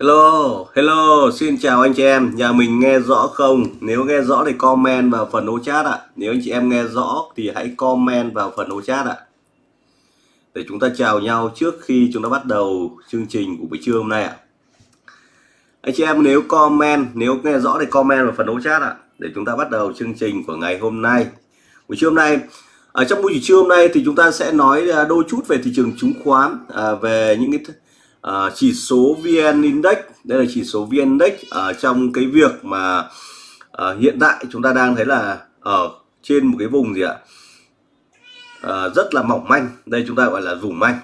Hello, hello, xin chào anh chị em, nhà mình nghe rõ không? Nếu nghe rõ thì comment vào phần ô chat ạ. Nếu anh chị em nghe rõ thì hãy comment vào phần ô chat ạ. Để chúng ta chào nhau trước khi chúng ta bắt đầu chương trình của buổi trưa hôm nay ạ. Anh chị em nếu comment, nếu nghe rõ thì comment vào phần ô chat ạ. Để chúng ta bắt đầu chương trình của ngày hôm nay. Buổi trưa hôm nay, ở trong buổi trưa hôm nay thì chúng ta sẽ nói à, đôi chút về thị trường chứng khoán, à, về những cái uh, chỉ số VN Index đây là chỉ số VN Index ở uh, trong cái việc mà uh, hiện tại chúng ta đang thấy là ở trên một cái vùng gì ạ? Uh, rất là mỏng manh đây chúng ta gọi là vùng manh.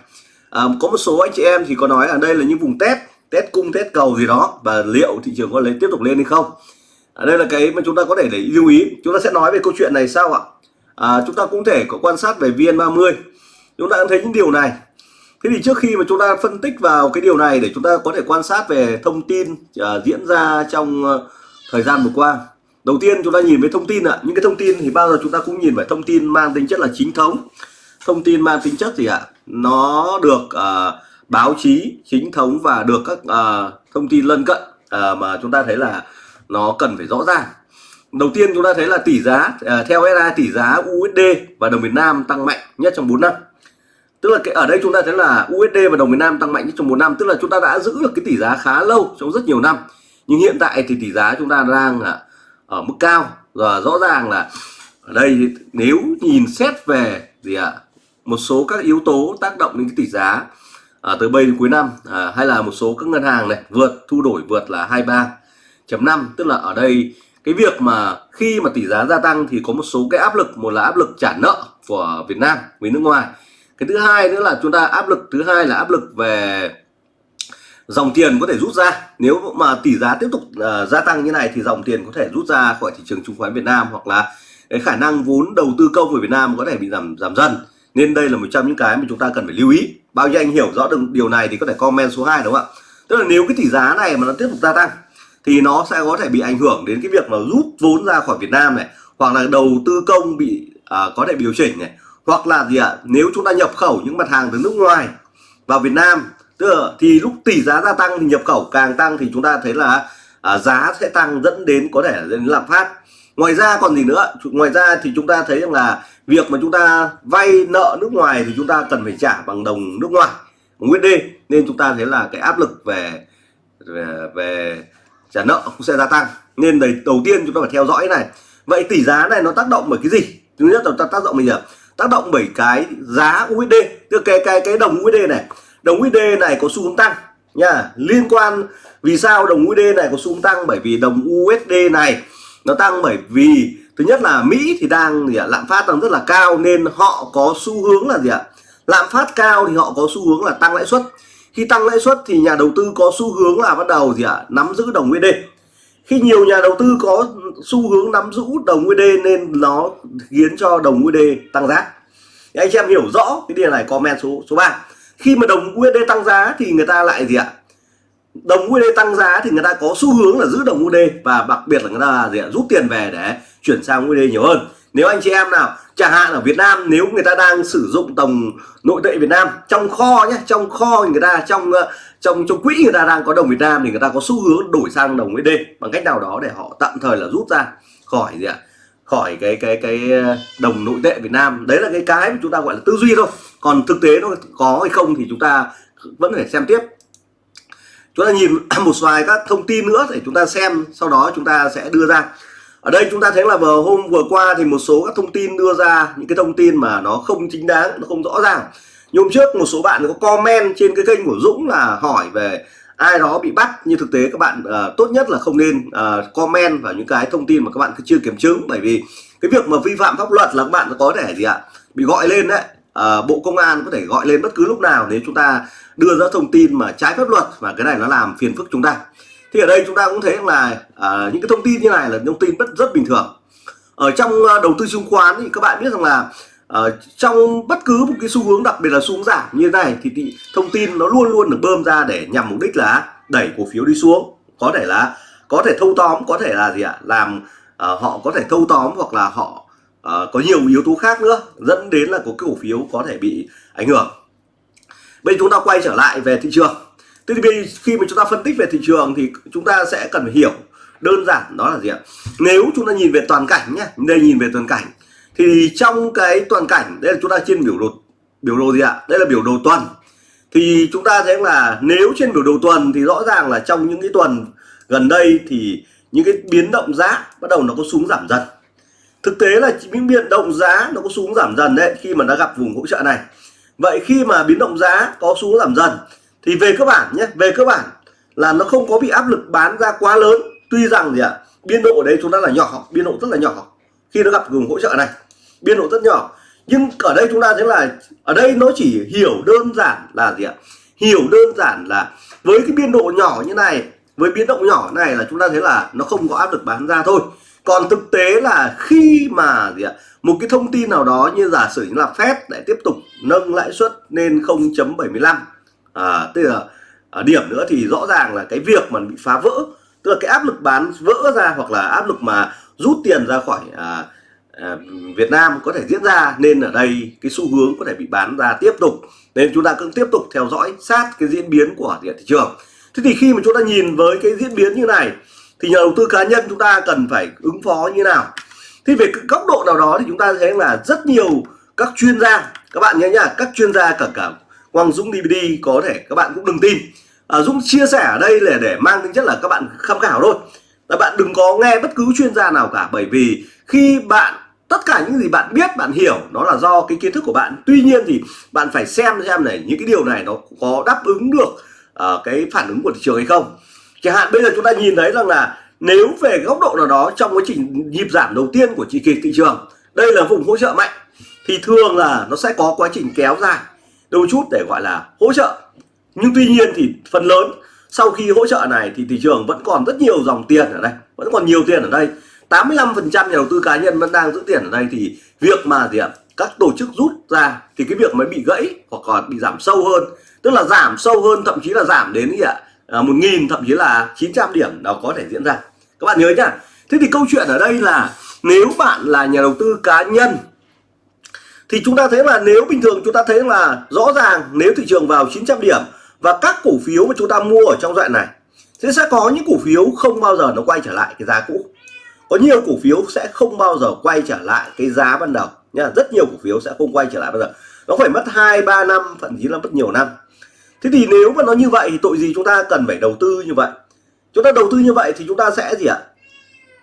Uh, có một số anh chị em thì có nói ở đây là những vùng test test cung test cầu gì đó và liệu thị trường có lấy tiếp tục lên hay không? Ở đây là cái mà chúng ta có thể để lưu ý. Chúng ta sẽ nói về câu chuyện này sau ạ. À, chúng ta cũng thể có quan sát về VN30 chúng ta cũng thấy những điều này. Thế thì trước khi mà chúng ta phân tích vào cái điều này để chúng ta có thể quan sát về thông tin uh, diễn ra trong uh, thời gian vừa qua. Đầu tiên chúng ta nhìn về thông tin ạ. Những cái thông tin thì bao giờ chúng ta cũng nhìn về thông tin mang tính chất là chính thống. Thông tin mang tính chất gì ạ? Nó được uh, báo chí chính thống và được các uh, thông tin lân cận uh, mà chúng ta thấy là nó cần phải rõ ràng. Đầu tiên chúng ta thấy là tỷ giá uh, theo SI tỷ giá USD và đồng Việt Nam tăng mạnh nhất trong 4 năm tức là cái ở đây chúng ta thấy là USD và đồng Việt Nam tăng mạnh trong một năm tức là chúng ta đã giữ được cái tỷ giá khá lâu trong rất nhiều năm. Nhưng hiện tại thì tỷ giá chúng ta đang ở mức cao. Và rõ ràng là ở đây nếu nhìn xét về gì ạ một số các yếu tố tác động đến cái tỷ giá à, từ bây đến cuối năm à, hay là một số các ngân hàng này vượt thu đổi vượt là 23.5 tức là ở đây cái việc mà khi mà tỷ giá gia tăng thì có một số cái áp lực. Một là áp lực trả nợ của Việt Nam với nước ngoài cái thứ hai nữa là chúng ta áp lực thứ hai là áp lực về dòng tiền có thể rút ra. Nếu mà tỷ giá tiếp tục uh, gia tăng như này thì dòng tiền có thể rút ra khỏi thị trường chứng khoán Việt Nam hoặc là cái khả năng vốn đầu tư công của Việt Nam có thể bị giảm giảm dần. Nên đây là một trong những cái mà chúng ta cần phải lưu ý. Bao nhiêu anh hiểu rõ được điều này thì có thể comment số 2 đúng không ạ? Tức là nếu cái tỷ giá này mà nó tiếp tục gia tăng thì nó sẽ có thể bị ảnh hưởng đến cái việc mà rút vốn ra khỏi Việt Nam này hoặc là đầu tư công bị uh, có thể điều chỉnh này hoặc là gì ạ? Nếu chúng ta nhập khẩu những mặt hàng từ nước ngoài vào Việt Nam tức là, thì lúc tỷ giá gia tăng thì nhập khẩu càng tăng thì chúng ta thấy là à, giá sẽ tăng dẫn đến có thể dẫn đến lạm phát. Ngoài ra còn gì nữa? Ngoài ra thì chúng ta thấy rằng là việc mà chúng ta vay nợ nước ngoài thì chúng ta cần phải trả bằng đồng nước ngoài USD nên chúng ta thấy là cái áp lực về về, về trả nợ cũng sẽ gia tăng. Nên đấy đầu tiên chúng ta phải theo dõi này. Vậy tỷ giá này nó tác động bởi cái gì? Thứ nhất là tác động bây giờ tác động bởi cái giá USD tức cái cái cái đồng USD này. Đồng USD này có xu hướng tăng nha. Liên quan vì sao đồng USD này có xu hướng tăng? Bởi vì đồng USD này nó tăng bởi vì, thứ nhất là Mỹ thì đang gì ạ, lạm phát đang rất là cao nên họ có xu hướng là gì ạ, lạm phát cao thì họ có xu hướng là tăng lãi suất. Khi tăng lãi suất thì nhà đầu tư có xu hướng là bắt đầu gì ạ, nắm giữ đồng USD khi nhiều nhà đầu tư có xu hướng nắm giữ đồng USD nên nó khiến cho đồng USD tăng giá. Thì anh chị em hiểu rõ cái điều này, comment số số 3 khi mà đồng USD tăng giá thì người ta lại gì ạ? Đồng USD tăng giá thì người ta có xu hướng là giữ đồng USD và đặc biệt là người ta gì ạ? Rút tiền về để chuyển sang USD nhiều hơn. Nếu anh chị em nào, chẳng hạn ở Việt Nam, nếu người ta đang sử dụng đồng nội tệ Việt Nam, trong kho nhé, trong kho người ta, trong trong trong quỹ người ta đang có đồng Việt Nam thì người ta có xu hướng đổi sang đồng USD bằng cách nào đó để họ tạm thời là rút ra khỏi gì ạ? Khỏi cái cái cái ờ, đồng nội tệ Việt Nam. Đấy là cái cái mà chúng ta gọi là tư duy thôi. Còn thực tế nó có hay không thì chúng ta vẫn phải xem tiếp. Chúng ta nhìn một vài các thông tin nữa để chúng ta xem, sau đó chúng ta sẽ đưa ra. Ở đây chúng ta thấy là vào hôm vừa qua thì một số các thông tin đưa ra, những cái thông tin mà nó không chính đáng, nó không rõ ràng nhưng hôm trước một số bạn có comment trên cái kênh của Dũng là hỏi về ai đó bị bắt. Như thực tế các bạn uh, tốt nhất là không nên uh, comment vào những cái thông tin mà các bạn chưa kiểm chứng. Bởi vì cái việc mà vi phạm pháp luật là các bạn có thể gì ạ bị gọi lên đấy. Uh, bộ công an có thể gọi lên bất cứ lúc nào nếu chúng ta đưa ra thông tin mà trái pháp luật và cái này nó làm phiền phức chúng ta. Thì ở đây chúng ta cũng thấy là uh, những cái thông tin như này là thông tin rất rất bình thường. Ở trong uh, đầu tư chứng khoán thì các bạn biết rằng là uh, trong bất cứ một cái xu hướng đặc biệt là xu hướng giảm như thế này thì, thì thông tin nó luôn luôn được bơm ra để nhằm mục đích là đẩy cổ phiếu đi xuống. Có thể là có thể thâu tóm có thể là gì ạ? Làm uh, họ có thể thâu tóm hoặc là họ uh, có nhiều yếu tố khác nữa dẫn đến là có cái cổ phiếu có thể bị ảnh hưởng. Bây chúng ta quay trở lại về thị trường. Thế thì khi mà chúng ta phân tích về thị trường thì chúng ta sẽ cần phải hiểu đơn giản đó là gì ạ? Nếu chúng ta nhìn về toàn cảnh nhé đây nhìn về toàn cảnh thì trong cái toàn cảnh, đây là chúng ta trên biểu đồ biểu đồ gì ạ? Đây là biểu đồ tuần. Thì chúng ta thấy là nếu trên biểu đồ tuần thì rõ ràng là trong những cái tuần gần đây thì những cái biến động giá bắt đầu nó có xuống giảm dần. Thực tế là những biến động giá nó có xuống giảm dần đấy, khi mà nó gặp vùng hỗ trợ này. Vậy khi mà biến động giá có xuống giảm dần, thì về cơ bản nhé, về cơ bản là nó không có bị áp lực bán ra quá lớn. Tuy rằng gì ạ? Biên độ ở đấy chúng ta là nhỏ, biên độ rất là nhỏ khi nó gặp vùng hỗ trợ này biên độ rất nhỏ. Nhưng ở đây chúng ta thấy là ở đây nó chỉ hiểu đơn giản là gì ạ? Hiểu đơn giản là với cái biên độ nhỏ như này với biến động nhỏ này là chúng ta thấy là nó không có áp lực bán ra thôi. Còn thực tế là khi mà gì ạ? Một cái thông tin nào đó như giả sử như là Fed lại tiếp tục nâng lãi suất lên 0.75 à, tức là ở điểm nữa thì rõ ràng là cái việc mà bị phá vỡ tức là cái áp lực bán vỡ ra hoặc là áp lực mà rút tiền ra khỏi à, à, À, Việt Nam có thể diễn ra nên ở đây cái xu hướng có thể bị bán ra tiếp tục. Nên chúng ta cũng tiếp tục theo dõi sát cái diễn biến của thị trường. Thế thì khi mà chúng ta nhìn với cái diễn biến như này thì nhà đầu tư cá nhân chúng ta cần phải ứng phó như nào? Thì về góc độ nào đó thì chúng ta thấy là rất nhiều các chuyên gia các bạn nhớ nhá các chuyên gia cả cả Quang Dũng DVD có thể các bạn cũng đừng tin. À, Dũng chia sẻ ở đây là để mang tính chất là các bạn tham khảo thôi. Các bạn đừng có nghe bất cứ chuyên gia nào cả bởi vì khi bạn tất cả những gì bạn biết bạn hiểu nó là do cái kiến thức của bạn. Tuy nhiên thì bạn phải xem xem này những cái điều này nó có đáp ứng được uh, cái phản ứng của thị trường hay không. Chẳng hạn bây giờ chúng ta nhìn thấy rằng là nếu về góc độ nào đó trong quá trình nhịp giảm đầu tiên của chỉ kỳ thị trường đây là vùng hỗ trợ mạnh thì thường là nó sẽ có quá trình kéo dài. Đôi chút để gọi là hỗ trợ. Nhưng tuy nhiên thì phần lớn sau khi hỗ trợ này thì thị trường vẫn còn rất nhiều dòng tiền ở đây vẫn còn nhiều tiền ở đây. 85% nhà đầu tư cá nhân vẫn đang giữ tiền ở đây thì việc mà gì ạ? Các tổ chức rút ra thì cái việc mới bị gãy hoặc còn bị giảm sâu hơn tức là giảm sâu hơn thậm chí là giảm đến gì ạ? À, một nghìn thậm chí là 900 điểm nó có thể diễn ra. Các bạn nhớ nhá. Thế thì câu chuyện ở đây là nếu bạn là nhà đầu tư cá nhân thì chúng ta thấy là nếu bình thường chúng ta thấy là rõ ràng nếu thị trường vào 900 điểm và các cổ phiếu mà chúng ta mua ở trong đoạn này sẽ sẽ có những cổ phiếu không bao giờ nó quay trở lại cái giá cũ có nhiều cổ phiếu sẽ không bao giờ quay trở lại cái giá ban đầu nha. Rất nhiều cổ phiếu sẽ không quay trở lại bao giờ. Nó phải mất hai ba năm thậm chí là mất nhiều năm. Thế thì nếu mà nó như vậy thì tội gì chúng ta cần phải đầu tư như vậy? Chúng ta đầu tư như vậy thì chúng ta sẽ gì ạ?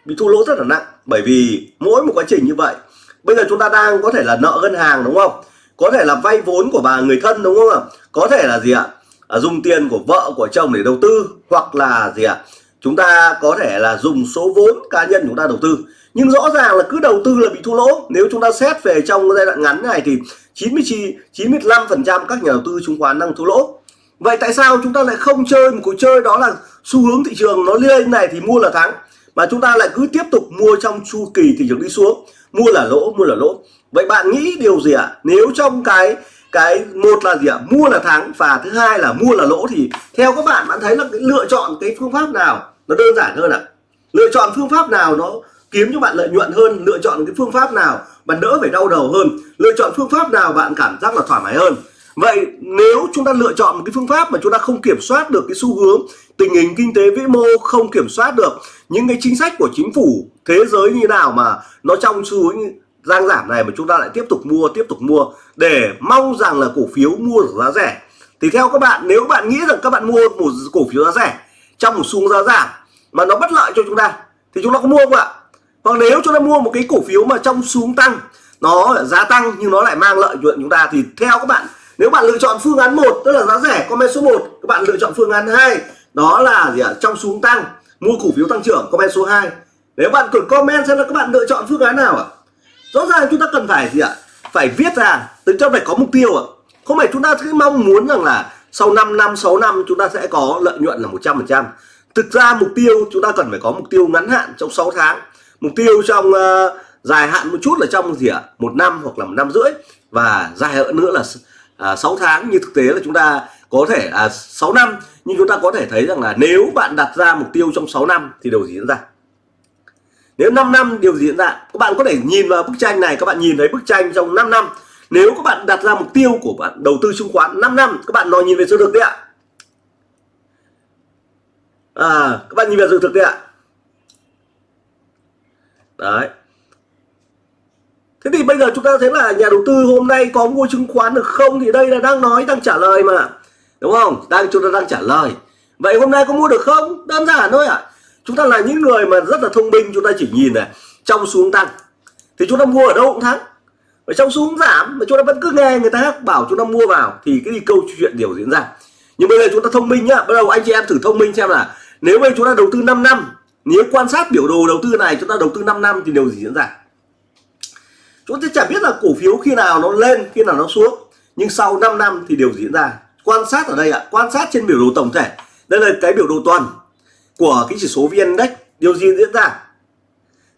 Bị thua lỗ rất là nặng. Bởi vì mỗi một quá trình như vậy bây giờ chúng ta đang có thể là nợ ngân hàng đúng không? Có thể là vay vốn của bà người thân đúng không ạ? Có thể là gì ạ? À, dùng tiền của vợ của chồng để đầu tư hoặc là gì ạ? Chúng ta có thể là dùng số vốn cá nhân chúng ta đầu tư. Nhưng rõ ràng là cứ đầu tư là bị thua lỗ. Nếu chúng ta xét về trong giai đoạn ngắn này thì 99 95 phần trăm các nhà đầu tư chứng khoán đang thua lỗ. Vậy tại sao chúng ta lại không chơi một cuộc chơi đó là xu hướng thị trường nó lên này thì mua là thắng, mà chúng ta lại cứ tiếp tục mua trong chu kỳ thị trường đi xuống, mua là lỗ, mua là lỗ? Vậy bạn nghĩ điều gì ạ? À? nếu trong cái cái một là gì ạ? À? mua là thắng và thứ hai là mua là lỗ thì theo các bạn bạn thấy là cái lựa chọn cái phương pháp nào? Nó đơn giản hơn ạ à? lựa chọn phương pháp nào nó kiếm cho bạn lợi nhuận hơn, lựa chọn cái phương pháp nào bạn đỡ phải đau đầu hơn, lựa chọn phương pháp nào bạn cảm giác là thoải mái hơn vậy nếu chúng ta lựa chọn một cái phương pháp mà chúng ta không kiểm soát được cái xu hướng tình hình kinh tế vĩ mô, không kiểm soát được những cái chính sách của chính phủ, thế giới như nào mà nó trong xu hướng giang giảm này mà chúng ta lại tiếp tục mua, tiếp tục mua để mong rằng là cổ phiếu mua giá rẻ thì theo các bạn, nếu bạn nghĩ rằng các bạn mua một cổ phiếu giá rẻ trong một xu hướng giá giảm mà nó bất lợi cho chúng ta, thì chúng ta có mua không ạ? Hoặc nếu chúng ta mua một cái cổ phiếu mà trong xuống tăng, nó giá tăng nhưng nó lại mang lợi nhuận chúng ta, thì theo các bạn, nếu bạn lựa chọn phương án một, tức là giá rẻ, comment số 1 các bạn lựa chọn phương án 2 đó là gì ạ? Trong xuống tăng, mua cổ phiếu tăng trưởng, comment số 2 nếu bạn cần comment xem là các bạn lựa chọn phương án nào ạ? Rõ ràng chúng ta cần phải gì ạ? Phải viết ra từ cho phải có mục tiêu ạ. Không phải chúng ta cứ mong muốn rằng là sau 5 năm 6 năm chúng ta sẽ có lợi nhuận là 100 phần trăm thực ra mục tiêu chúng ta cần phải có mục tiêu ngắn hạn trong 6 tháng. Mục tiêu trong uh, dài hạn một chút là trong gì ạ? Một năm hoặc là một năm rưỡi. Và dài hơn nữa là à, 6 tháng. Như thực tế là chúng ta có thể à, 6 năm. Nhưng chúng ta có thể thấy rằng là nếu bạn đặt ra mục tiêu trong 6 năm thì điều gì diễn ra? Nếu 5 năm điều gì diễn ra? Các bạn có thể nhìn vào bức tranh này. Các bạn nhìn thấy bức tranh trong 5 năm. Nếu các bạn đặt ra mục tiêu của bạn đầu tư chứng khoán 5 năm các bạn nói nhìn về số được đấy ạ à các bạn nhìn vào sự thực đi ạ đấy. Thế thì bây giờ chúng ta thấy là nhà đầu tư hôm nay có mua chứng khoán được không? Thì đây là đang nói, đang trả lời mà. Đúng không? Đang, chúng ta đang trả lời. Vậy hôm nay có mua được không? Đơn giản thôi ạ. À. chúng ta là những người mà rất là thông minh, chúng ta chỉ nhìn này, trong xuống tăng. Thì chúng ta mua ở đâu cũng thắng. Ở trong xuống giảm, mà chúng ta vẫn cứ nghe người ta bảo chúng ta mua vào, thì cái câu chuyện điều diễn ra. Nhưng bây giờ chúng ta thông minh nhá. Bắt đầu anh chị em thử thông minh xem là nếu bây chúng ta đầu tư 5 năm nếu quan sát biểu đồ đầu tư này chúng ta đầu tư 5 năm thì điều gì diễn ra? Chúng ta chả biết là cổ phiếu khi nào nó lên khi nào nó xuống. Nhưng sau 5 năm thì điều gì diễn ra. Quan sát ở đây ạ quan sát trên biểu đồ tổng thể. Đây là cái biểu đồ tuần của cái chỉ số vn index điều gì diễn ra?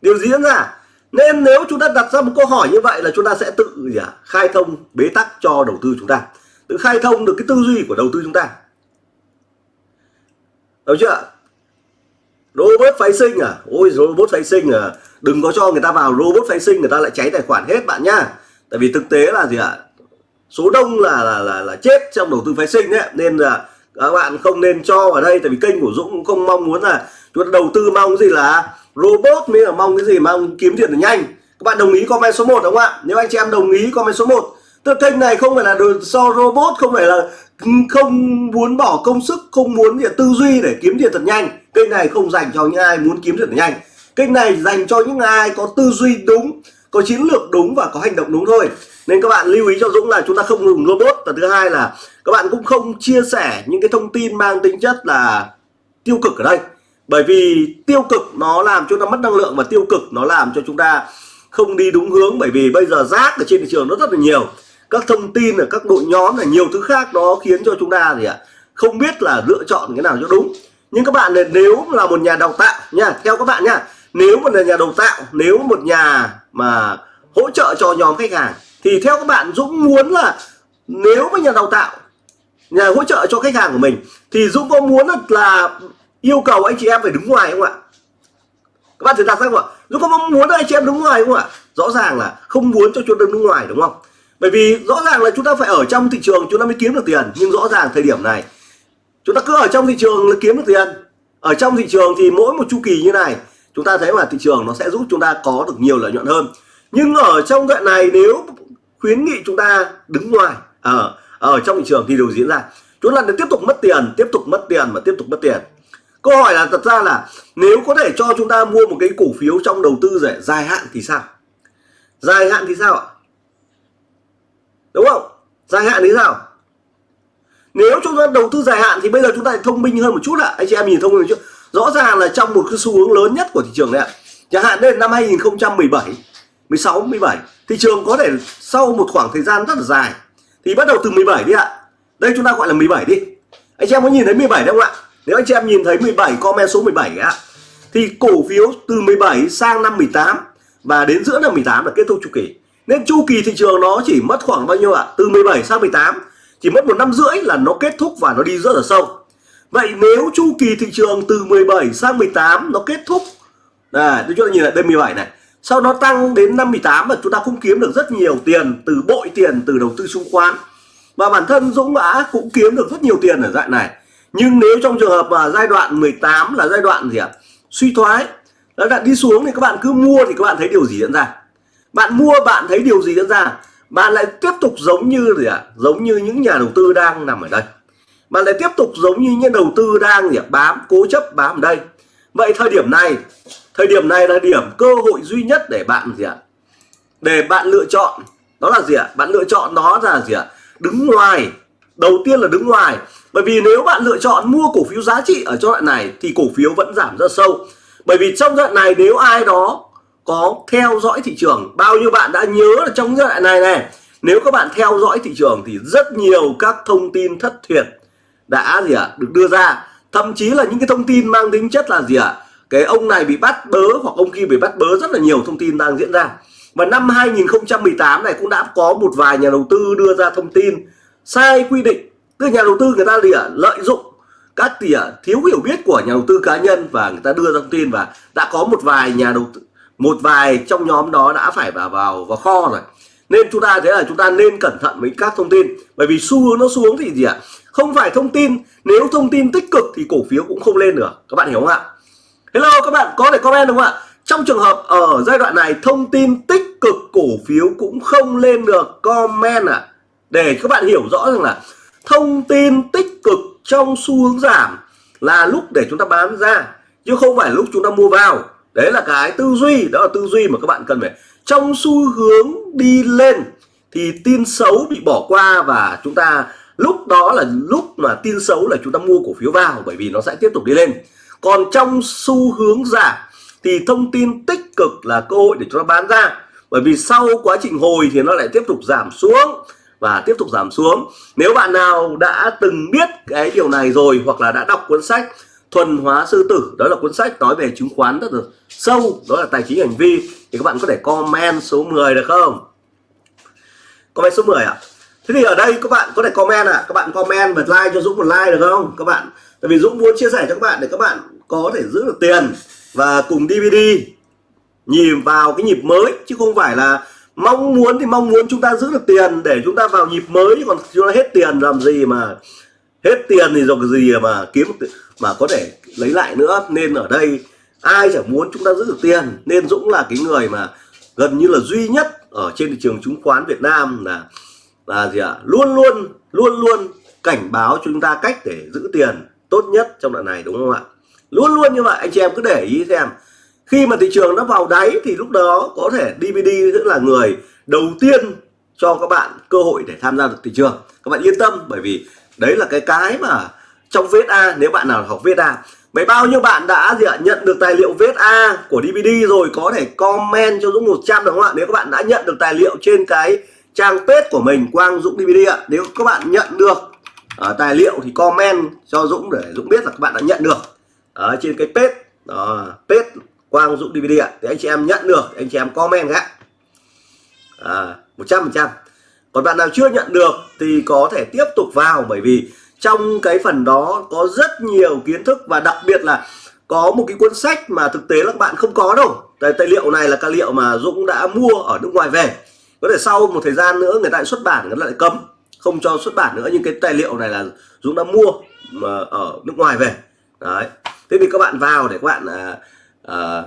Điều gì diễn ra? Nên nếu chúng ta đặt ra một câu hỏi như vậy là chúng ta sẽ tự gì à, khai thông bế tắc cho đầu tư chúng ta. Tự khai thông được cái tư duy của đầu tư chúng ta. Đúng chưa robot phái sinh à? Ôi robot phái sinh à? Đừng có cho người ta vào robot phái sinh người ta lại cháy tài khoản hết bạn nhá. Tại vì thực tế là gì ạ? Số đông là là là, là chết trong đầu tư phái sinh đấy. Nên là các bạn không nên cho vào đây tại vì kênh của Dũng cũng không mong muốn là chúng ta đầu tư mong gì là robot mới là mong cái gì mong kiếm tiền được nhanh. Các bạn đồng ý comment số 1 đúng không ạ? Nếu anh chị em đồng ý comment số 1 tức kênh này không phải là so robot không phải là không muốn bỏ công sức, không muốn gì tư duy để kiếm tiền thật nhanh. Kênh này không dành cho những ai muốn kiếm tiền thật nhanh. Kênh này dành cho những ai có tư duy đúng, có chiến lược đúng và có hành động đúng thôi. Nên các bạn lưu ý cho Dũng là chúng ta không dùng robot. Và thứ hai là các bạn cũng không chia sẻ những cái thông tin mang tính chất là tiêu cực ở đây. Bởi vì tiêu cực nó làm chúng ta mất năng lượng và tiêu cực nó làm cho chúng ta không đi đúng hướng. Bởi vì bây giờ rác ở trên thị trường nó rất là nhiều các thông tin ở các đội nhóm là nhiều thứ khác nó khiến cho chúng ta gì ạ, không biết là lựa chọn cái nào cho đúng. Nhưng các bạn nếu là một nhà đào tạo nha, theo các bạn nha, nếu một nhà đào tạo, nếu một nhà mà hỗ trợ cho nhóm khách hàng, thì theo các bạn Dũng muốn là nếu mà nhà đào tạo, nhà hỗ trợ cho khách hàng của mình, thì Dũng có muốn là yêu cầu anh chị em phải đứng ngoài không ạ? Các bạn thử đặt ra không ạ? Dũng có mong muốn anh chị em đứng ngoài không ạ? Rõ ràng là không muốn cho chúng đứng ngoài, đúng không? Bởi vì rõ ràng là chúng ta phải ở trong thị trường, chúng ta mới kiếm được tiền. Nhưng rõ ràng thời điểm này, chúng ta cứ ở trong thị trường là kiếm được tiền. Ở trong thị trường thì mỗi một chu kỳ như này, chúng ta thấy là thị trường nó sẽ giúp chúng ta có được nhiều lợi nhuận hơn. Nhưng ở trong đoạn này, nếu khuyến nghị chúng ta đứng ngoài ở ở trong thị trường thì điều diễn ra. Chúng ta tiếp tục mất tiền, tiếp tục mất tiền và tiếp tục mất tiền. Câu hỏi là thật ra là nếu có thể cho chúng ta mua một cái cổ phiếu trong đầu tư dài hạn thì sao? Dài hạn thì sao ạ? Đúng không? Dài hạn thì sao nếu chúng ta đầu tư dài hạn thì bây giờ chúng ta thông minh hơn một chút ạ. Anh chị em nhìn thông minh một chút rõ ràng là trong một cái xu hướng lớn nhất của thị trường này ạ. Chẳng hạn đây là năm 2017 16 17 thị trường có thể sau một khoảng thời gian rất là dài thì bắt đầu từ 17 đi ạ. Đây chúng ta gọi là 17 đi. Anh chị em có nhìn thấy 17 không ạ? Nếu anh chị em nhìn thấy 17 comment số 17 ạ. Thì cổ phiếu từ 17 sang năm 18 và đến giữa năm 18 là kết thúc chu kỳ nên chu kỳ thị trường nó chỉ mất khoảng bao nhiêu ạ? Từ 17 sang 18 chỉ mất một năm rưỡi là nó kết thúc và nó đi rất là sâu. Vậy nếu chu kỳ thị trường từ 17 sang 18 nó kết thúc à chúng ta nhìn lại đây 17 này, sau nó tăng đến năm 18 và chúng ta cũng kiếm được rất nhiều tiền từ bội tiền, từ đầu tư chứng khoán và bản thân Dũng đã cũng kiếm được rất nhiều tiền ở dạng này. Nhưng nếu trong trường hợp mà giai đoạn 18 là giai đoạn gì ạ? Suy thoái. Đã đi xuống thì các bạn cứ mua thì các bạn thấy điều gì diễn ra? Bạn mua, bạn thấy điều gì diễn ra? Bạn lại tiếp tục giống như gì ạ? Giống như những nhà đầu tư đang nằm ở đây. Bạn lại tiếp tục giống như những đầu tư đang gì à? bám, cố chấp, bám ở đây. Vậy thời điểm này, thời điểm này là điểm cơ hội duy nhất để bạn gì ạ? Để bạn lựa chọn. Đó là gì ạ? Bạn lựa chọn đó là gì ạ? Đứng ngoài. Đầu tiên là đứng ngoài. Bởi vì nếu bạn lựa chọn mua cổ phiếu giá trị ở giai đoạn này, thì cổ phiếu vẫn giảm rất sâu. Bởi vì trong giai đoạn này, nếu ai đó có theo dõi thị trường. Bao nhiêu bạn đã nhớ là trong giai đoạn này này nếu các bạn theo dõi thị trường thì rất nhiều các thông tin thất thiệt đã gì ạ à, được đưa ra. Thậm chí là những cái thông tin mang tính chất là gì ạ à, cái ông này bị bắt bớ hoặc ông kia bị bắt bớ rất là nhiều thông tin đang diễn ra. Và năm 2018 này cũng đã có một vài nhà đầu tư đưa ra thông tin sai quy định. Tức nhà đầu tư người ta gì ạ à, lợi dụng các tỉa thiếu hiểu biết của nhà đầu tư cá nhân và người ta đưa ra thông tin và đã có một vài nhà đầu tư một vài trong nhóm đó đã phải vào vào vào kho rồi. Nên chúng ta thấy là chúng ta nên cẩn thận với các thông tin. Bởi vì xu hướng nó xuống thì gì ạ? Không phải thông tin, nếu thông tin tích cực thì cổ phiếu cũng không lên được. Các bạn hiểu không ạ? Hello, các bạn có thể comment đúng không ạ? Trong trường hợp ở giai đoạn này thông tin tích cực cổ phiếu cũng không lên được, comment ạ. À. để các bạn hiểu rõ rằng là thông tin tích cực trong xu hướng giảm là lúc để chúng ta bán ra, chứ không phải lúc chúng ta mua vào đấy là cái tư duy, đó là tư duy mà các bạn cần phải. Trong xu hướng đi lên thì tin xấu bị bỏ qua và chúng ta, lúc đó là lúc mà tin xấu là chúng ta mua cổ phiếu vào bởi vì nó sẽ tiếp tục đi lên. Còn trong xu hướng giảm thì thông tin tích cực là cơ hội để chúng ta bán ra. Bởi vì sau quá trình hồi thì nó lại tiếp tục giảm xuống và tiếp tục giảm xuống. Nếu bạn nào đã từng biết cái điều này rồi hoặc là đã đọc cuốn sách thuần hóa sư tử, đó là cuốn sách nói về chứng khoán rất là sâu, đó là tài chính hành vi, thì các bạn có thể comment số 10 được không comment số 10 ạ à? thế thì ở đây các bạn có thể comment ạ à. các bạn comment và like cho Dũng một like được không, các bạn tại vì Dũng muốn chia sẻ cho các bạn để các bạn có thể giữ được tiền và cùng DVD nhìn vào cái nhịp mới, chứ không phải là mong muốn thì mong muốn chúng ta giữ được tiền để chúng ta vào nhịp mới còn chúng ta hết tiền làm gì mà hết tiền thì dùng cái gì mà kiếm mà có thể lấy lại nữa, nên ở đây ai chẳng muốn chúng ta giữ được tiền. Nên Dũng là cái người mà gần như là duy nhất ở trên thị trường chứng khoán Việt Nam là là gì ạ? À? luôn luôn luôn luôn cảnh báo cho chúng ta cách để giữ tiền tốt nhất trong đoạn này, đúng không ạ? Luôn luôn như vậy, anh chị em cứ để ý xem. Khi mà thị trường nó vào đáy thì lúc đó có thể DVD sẽ là người đầu tiên cho các bạn cơ hội để tham gia được thị trường. Các bạn yên tâm, bởi vì đấy là cái cái mà trong VSA nếu bạn nào học VSA Vậy bao nhiêu bạn đã gì ạ? nhận được tài liệu VSA của DVD rồi có thể comment cho Dũng 100 đúng không ạ? Nếu các bạn đã nhận được tài liệu trên cái trang page của mình Quang Dũng DVD ạ. Nếu các bạn nhận được uh, tài liệu thì comment cho Dũng để Dũng biết là các bạn đã nhận được ở trên cái page đó, page Quang Dũng DVD ạ. Thì anh chị em nhận được anh chị em comment ạ. À, 100%. Còn bạn nào chưa nhận được thì có thể tiếp tục vào bởi vì trong cái phần đó có rất nhiều kiến thức và đặc biệt là có một cái cuốn sách mà thực tế là các bạn không có đâu. Tài, tài liệu này là tài liệu mà Dũng đã mua ở nước ngoài về. Có thể sau một thời gian nữa người ta lại xuất bản người ta lại cấm. Không cho xuất bản nữa nhưng cái tài liệu này là Dũng đã mua mà ở nước ngoài về. Đấy. Thế thì các bạn vào để các bạn à, à,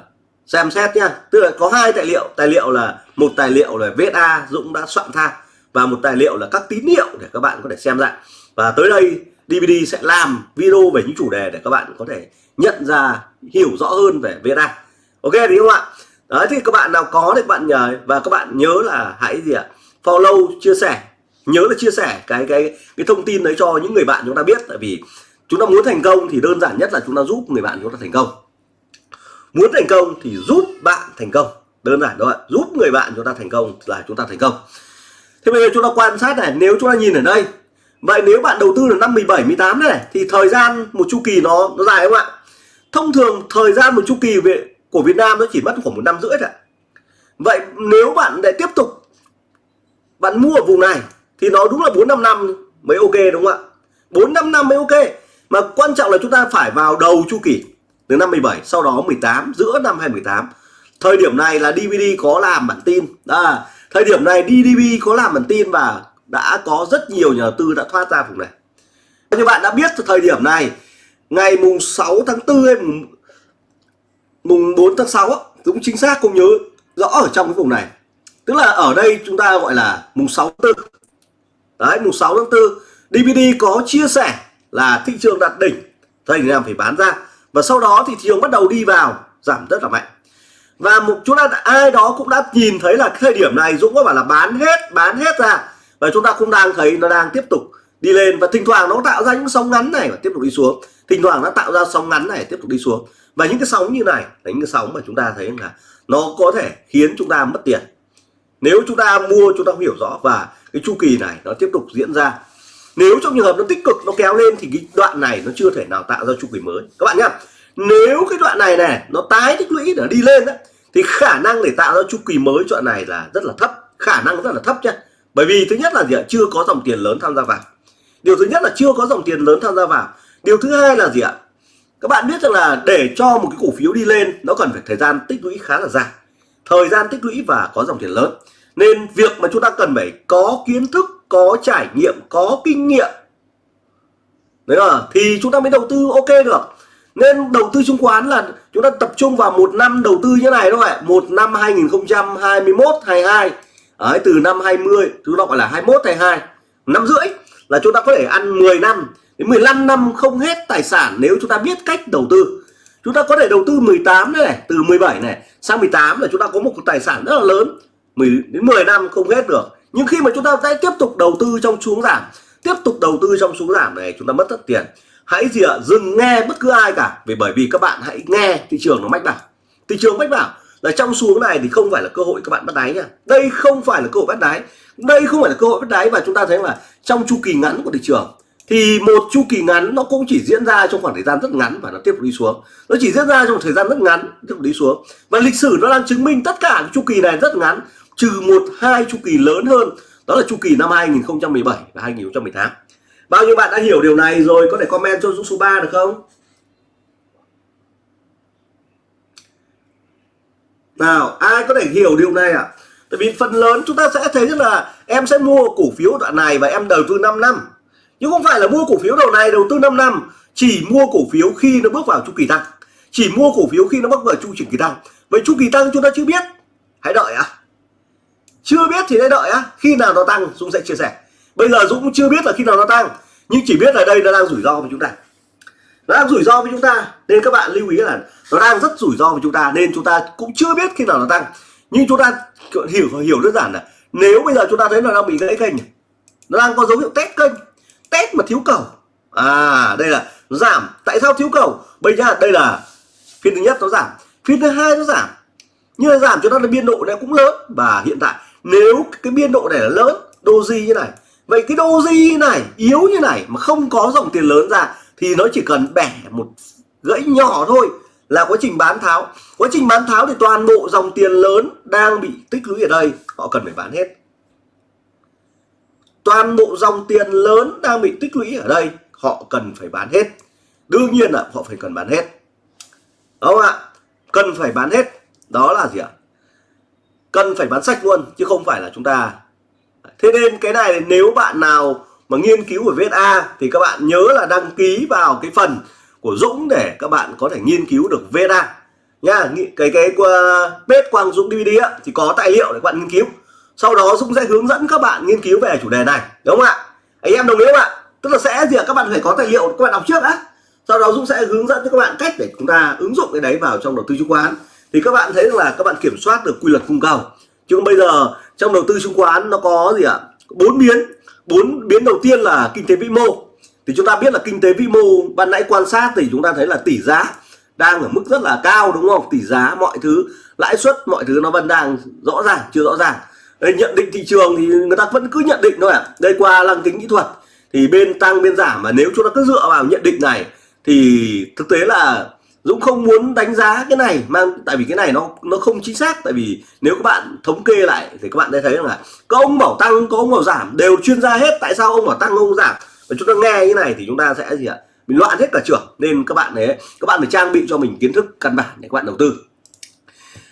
xem xét nhá. Tức là có hai tài liệu. Tài liệu là một tài liệu là VSA Dũng đã soạn thang và một tài liệu là các tín hiệu để các bạn có thể xem lại. Và tới đây DVD sẽ làm video về những chủ đề để các bạn có thể nhận ra, hiểu rõ hơn về VSA ok, thì không ạ đấy, thì các bạn nào có thì các bạn nhờ. Và các bạn nhớ là hãy gì ạ? Follow, chia sẻ. Nhớ là chia sẻ cái cái cái thông tin đấy cho những người bạn chúng ta biết. Tại vì chúng ta muốn thành công thì đơn giản nhất là chúng ta giúp người bạn chúng ta thành công. Muốn thành công thì giúp bạn thành công. Đơn giản thôi giúp người bạn chúng ta thành công là chúng ta thành công thế bây giờ chúng ta quan sát này nếu chúng ta nhìn ở đây Vậy nếu bạn đầu tư là năm 17, 18 này thì thời gian một chu kỳ nó nó dài không ạ? Thông thường thời gian một chu kỳ về của Việt Nam nó chỉ mất khoảng một năm rưỡi thôi. Vậy nếu bạn lại tiếp tục bạn mua ở vùng này thì nó đúng là 4 5 năm mới ok đúng không ạ? 4 5 năm mới ok. Mà quan trọng là chúng ta phải vào đầu chu kỳ từ năm 17 sau đó 18 giữa năm 2018. Thời điểm này là DVD có làm bản tin. À, thời điểm này DDB có làm bản tin và đã có rất nhiều nhà đầu tư đã thoát ra vùng này. Như bạn đã biết thời điểm này ngày mùng 6 tháng 4 hay mùng, mùng 4 tháng 6 cũng chính xác cũng nhớ rõ ở trong cái vùng này. Tức là ở đây chúng ta gọi là mùng 6 tháng 4 đấy mùng 6 tháng 4 DVD có chia sẻ là thị trường đạt đỉnh thời điểm phải bán ra. Và sau đó thì thị trường bắt đầu đi vào giảm rất là mạnh và một, chúng ta ai đó cũng đã nhìn thấy là thời điểm này Dũng có bảo là bán hết bán hết ra. Và chúng ta cũng đang thấy nó đang tiếp tục đi lên. Và thỉnh thoảng nó tạo ra những sóng ngắn này và tiếp tục đi xuống. Thỉnh thoảng nó tạo ra sóng ngắn này, tiếp tục đi xuống. Và những cái sóng như này, là những cái sóng mà chúng ta thấy là nó có thể khiến chúng ta mất tiền. Nếu chúng ta mua, chúng ta không hiểu rõ. Và cái chu kỳ này nó tiếp tục diễn ra. Nếu trong trường hợp nó tích cực, nó kéo lên thì cái đoạn này nó chưa thể nào tạo ra chu kỳ mới. Các bạn nhá nếu cái đoạn này này nó tái tích lũy để đi lên đó thì khả năng để tạo ra chu kỳ mới đoạn này là rất là thấp. Khả năng rất là thấp nhé bởi vì thứ nhất là gì ạ? Chưa có dòng tiền lớn tham gia vào. Điều thứ nhất là chưa có dòng tiền lớn tham gia vào. Điều thứ hai là gì ạ? Các bạn biết rằng là để cho một cái cổ phiếu đi lên, nó cần phải thời gian tích lũy khá là dài. Thời gian tích lũy và có dòng tiền lớn. Nên việc mà chúng ta cần phải có kiến thức, có trải nghiệm, có kinh nghiệm. Đấy là, thì chúng ta mới đầu tư, ok được nên đầu tư chứng khoán là chúng ta tập trung vào một năm đầu tư như này thôi một năm 2021 22 Đấy, từ năm 20 chúng ta gọi là 21 22 năm rưỡi là chúng ta có thể ăn 10 năm. Đến 15 năm không hết tài sản nếu chúng ta biết cách đầu tư. Chúng ta có thể đầu tư 18 này từ 17 này sang 18 là chúng ta có một tài sản rất là lớn. 10 đến 10 năm không hết được. Nhưng khi mà chúng ta sẽ tiếp tục đầu tư trong xuống giảm tiếp tục đầu tư trong xuống giảm này chúng ta mất tất tiền hãy gì ạ? Dừng nghe bất cứ ai cả. Vì bởi vì các bạn hãy nghe thị trường nó mách bảo. Thị trường mách bảo là trong xuống này thì không phải là cơ hội các bạn bắt đáy nha. Đây không phải là cơ hội bắt đáy. Đây không phải là cơ hội bắt đáy và chúng ta thấy là trong chu kỳ ngắn của thị trường thì một chu kỳ ngắn nó cũng chỉ diễn ra trong khoảng thời gian rất ngắn và nó tiếp tục đi xuống. Nó chỉ diễn ra trong thời gian rất ngắn, tiếp tục đi xuống. Và lịch sử nó đang chứng minh tất cả chu kỳ này rất ngắn, trừ một, hai chu kỳ lớn hơn. Đó là chu kỳ năm 2017 và 2018 bao nhiêu bạn đã hiểu điều này rồi, có thể comment cho Dũng số 3 được không? Nào, ai có thể hiểu điều này ạ? À? tại vì phần lớn chúng ta sẽ thấy là em sẽ mua cổ phiếu đoạn này và em đầu tư 5 năm. Nhưng không phải là mua cổ phiếu đầu này, đầu tư 5 năm. Chỉ mua cổ phiếu khi nó bước vào chu kỳ tăng. Chỉ mua cổ phiếu khi nó bước vào chu kỳ tăng. Vậy chu kỳ tăng chúng ta chưa biết. Hãy đợi à chưa biết thì hãy đợi á khi nào nó tăng, Dũng sẽ chia sẻ. Bây giờ Dũng chưa biết là khi nào nó tăng nhưng chỉ biết là đây nó đang rủi ro với chúng ta. Nó đang rủi ro với chúng ta nên các bạn lưu ý là nó đang rất rủi ro với chúng ta nên chúng ta cũng chưa biết khi nào nó tăng. Nhưng chúng ta hiểu hiểu đơn giản là nếu bây giờ chúng ta thấy là đang bị gãy kênh nó đang có dấu hiệu test kênh, test mà thiếu cầu. À đây là nó giảm. Tại sao thiếu cầu? Bây giờ đây là phiên thứ nhất nó giảm, phiên thứ hai nó giảm. Nhưng mà giảm cho nó là biên độ này cũng lớn. Và hiện tại nếu cái biên độ này là lớn doji như này vậy cái doji này, yếu như này mà không có dòng tiền lớn ra thì nó chỉ cần bẻ một gãy nhỏ thôi là quá trình bán tháo. Quá trình bán tháo thì toàn bộ dòng tiền lớn đang bị tích lũy ở đây, họ cần phải bán hết. Toàn bộ dòng tiền lớn đang bị tích lũy ở đây, họ cần phải bán hết. Đương nhiên là họ phải cần bán hết. Đúng không ạ? Cần phải bán hết. Đó là gì ạ? Cần phải bán sạch luôn, chứ không phải là chúng ta thế nên cái này nếu bạn nào mà nghiên cứu về VSA thì các bạn nhớ là đăng ký vào cái phần của Dũng để các bạn có thể nghiên cứu được VSA nha cái cái uh, bếp quang Dũng DVD á, thì có tài liệu để các bạn nghiên cứu. Sau đó Dũng sẽ hướng dẫn các bạn nghiên cứu về chủ đề này đúng không ạ? Anh em đồng ý không ạ? Tức là sẽ gì ạ? Các bạn phải có tài liệu các bạn đọc trước á. Sau đó Dũng sẽ hướng dẫn cho các bạn cách để chúng ta ứng dụng cái đấy vào trong đầu tư chứng khoán. Thì các bạn thấy là các bạn kiểm soát được quy luật cung cầu chứ bây giờ, trong đầu tư chứng khoán nó có gì ạ? Bốn biến. Bốn biến đầu tiên là kinh tế vĩ mô. Thì chúng ta biết là kinh tế vĩ mô, ban nãy quan sát thì chúng ta thấy là tỷ giá đang ở mức rất là cao, đúng không? Tỷ giá mọi thứ, lãi suất mọi thứ nó vẫn đang rõ ràng, chưa rõ ràng. Đây, nhận định thị trường thì người ta vẫn cứ nhận định thôi ạ. À. đây, qua lăng kính kỹ thuật, thì bên tăng, bên giảm, mà nếu chúng ta cứ dựa vào nhận định này, thì thực tế là Dũng không muốn đánh giá cái này, mang tại vì cái này nó nó không chính xác. Tại vì nếu các bạn thống kê lại thì các bạn sẽ thấy rằng là có ông bảo tăng, có ông bảo giảm đều chuyên gia hết. Tại sao ông bảo tăng, ông giảm? Và chúng ta nghe như này thì chúng ta sẽ gì ạ? Mình loạn hết cả trường nên các bạn đấy các bạn phải trang bị cho mình kiến thức căn bản để các bạn đầu tư.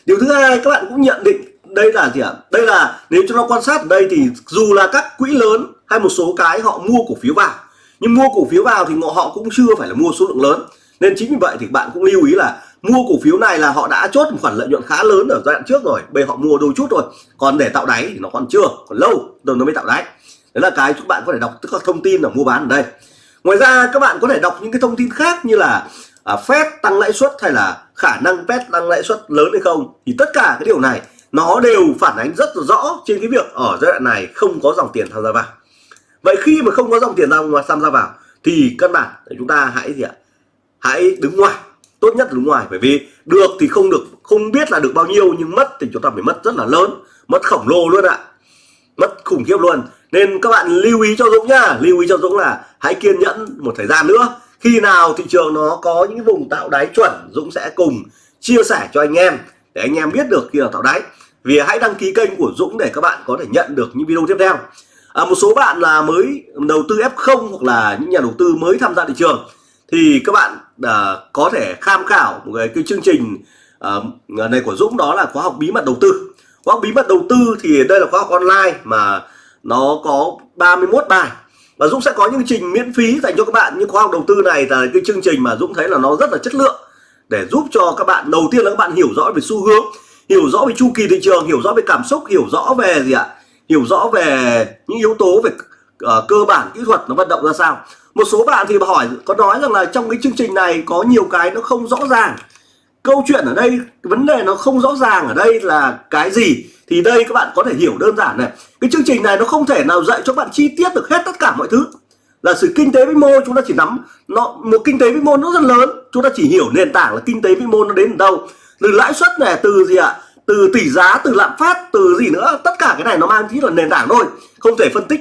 Điều thứ hai, các bạn cũng nhận định đây là gì ạ? Đây là nếu chúng ta quan sát ở đây thì dù là các quỹ lớn hay một số cái họ mua cổ phiếu vào, nhưng mua cổ phiếu vào thì họ cũng chưa phải là mua số lượng lớn nên chính vì vậy thì bạn cũng lưu ý là mua cổ phiếu này là họ đã chốt một khoản lợi nhuận khá lớn ở giai đoạn trước rồi bây họ mua đôi chút rồi còn để tạo đáy thì nó còn chưa còn lâu rồi nó mới tạo đáy. Đấy là cái chúng bạn có thể đọc tức là thông tin ở mua bán ở đây. Ngoài ra các bạn có thể đọc những cái thông tin khác như là à, Fed tăng lãi suất hay là khả năng Fed tăng lãi suất lớn hay không. Thì tất cả cái điều này nó đều phản ánh rất rõ trên cái việc ở giai đoạn này không có dòng tiền tham gia vào. Vậy khi mà không có dòng tiền tham gia vào thì căn bản để chúng ta hãy gì ạ? Hãy đứng ngoài tốt nhất là đứng ngoài bởi vì được thì không được không biết là được bao nhiêu nhưng mất thì chúng ta phải mất rất là lớn mất khổng lồ luôn ạ. Mất khủng khiếp luôn. Nên các bạn lưu ý cho Dũng nhá lưu ý cho Dũng là hãy kiên nhẫn một thời gian nữa. Khi nào thị trường nó có những vùng tạo đáy chuẩn Dũng sẽ cùng chia sẻ cho anh em để anh em biết được khi nào tạo đáy. Vì hãy đăng ký kênh của Dũng để các bạn có thể nhận được những video tiếp theo. À, một số bạn là mới đầu tư F0 hoặc là những nhà đầu tư mới tham gia thị trường thì các bạn à, có thể tham khảo một cái, cái chương trình à, này của Dũng đó là khóa học bí mật đầu tư. Khóa học bí mật đầu tư thì đây là khóa học online mà nó có 31 bài. Và Dũng sẽ có những chương trình miễn phí dành cho các bạn. Những khóa học đầu tư này là cái chương trình mà Dũng thấy là nó rất là chất lượng để giúp cho các bạn đầu tiên là các bạn hiểu rõ về xu hướng hiểu rõ về chu kỳ thị trường hiểu rõ về cảm xúc hiểu rõ về gì ạ? Hiểu rõ về những yếu tố về uh, cơ bản kỹ thuật nó vận động ra sao một số bạn thì hỏi, có nói rằng là trong cái chương trình này có nhiều cái nó không rõ ràng. Câu chuyện ở đây, vấn đề nó không rõ ràng ở đây là cái gì? Thì đây các bạn có thể hiểu đơn giản này. Cái chương trình này nó không thể nào dạy cho bạn chi tiết được hết tất cả mọi thứ. Là sự kinh tế vĩ mô chúng ta chỉ nắm, nó, một kinh tế vĩ mô nó rất lớn, chúng ta chỉ hiểu nền tảng là kinh tế vĩ mô nó đến đâu. Từ lãi suất này, từ gì ạ? Từ tỷ giá, từ lạm phát, từ gì nữa, tất cả cái này nó mang tính là nền tảng thôi, không thể phân tích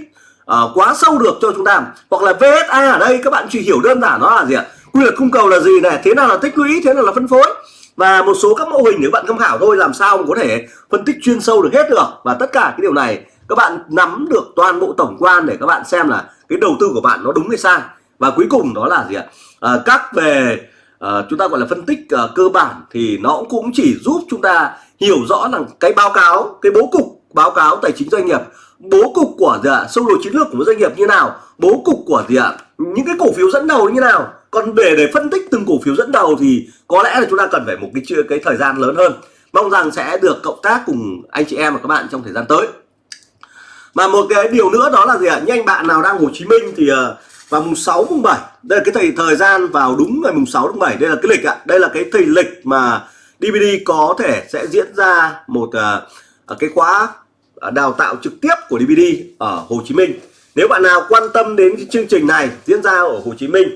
uh, quá sâu được cho chúng ta. Hoặc là VSA ở đây các bạn chỉ hiểu đơn giản nó là gì ạ? Quy luật cung cầu là gì này? Thế nào là tích lũy? Thế nào là phân phối? Và một số các mô hình để bạn tham khảo thôi làm sao mà có thể phân tích chuyên sâu được hết được. Và tất cả cái điều này các bạn nắm được toàn bộ tổng quan để các bạn xem là cái đầu tư của bạn nó đúng hay sai. Và cuối cùng đó là gì ạ? À, các về uh, chúng ta gọi là phân tích uh, cơ bản thì nó cũng chỉ giúp chúng ta hiểu rõ rằng cái báo cáo cái bố cục báo cáo tài chính doanh nghiệp bố cục của gì ạ? Sâu đồ chiến lược của doanh nghiệp như nào? Bố cục của gì ạ? Những cái cổ phiếu dẫn đầu như nào? Còn để để phân tích từng cổ phiếu dẫn đầu thì có lẽ là chúng ta cần phải một cái cái thời gian lớn hơn. Mong rằng sẽ được cộng tác cùng anh chị em và các bạn trong thời gian tới. Mà một cái điều nữa đó là gì ạ? Như anh bạn nào đang Hồ Chí Minh thì ờ, vào mùng 6 mùng 7 đây là cái thời thời gian vào đúng ngày mùng 6 tháng 7 đây là cái lịch ạ. Đây là cái thời lịch mà DVD có thể sẽ diễn ra một uh, cái khóa À, đào tạo trực tiếp của DVD ở Hồ Chí Minh. Nếu bạn nào quan tâm đến cái chương trình này diễn ra ở Hồ Chí Minh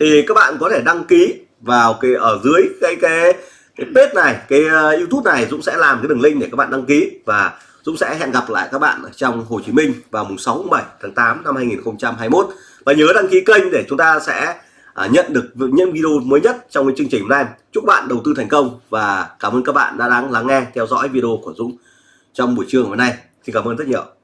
thì các bạn có thể đăng ký vào cái ở dưới cái cái cái page này cái uh, YouTube này Dũng sẽ làm cái đường link để các bạn đăng ký và Dũng sẽ hẹn gặp lại các bạn ở trong Hồ Chí Minh vào mùng 6 7 tháng 8 năm 2021 và nhớ đăng ký kênh để chúng ta sẽ uh, nhận được những video mới nhất trong cái chương trình này chúc bạn đầu tư thành công và cảm ơn các bạn đã đang lắng nghe theo dõi video của Dũng trong buổi trưa hôm nay. Xin cảm ơn rất nhiều.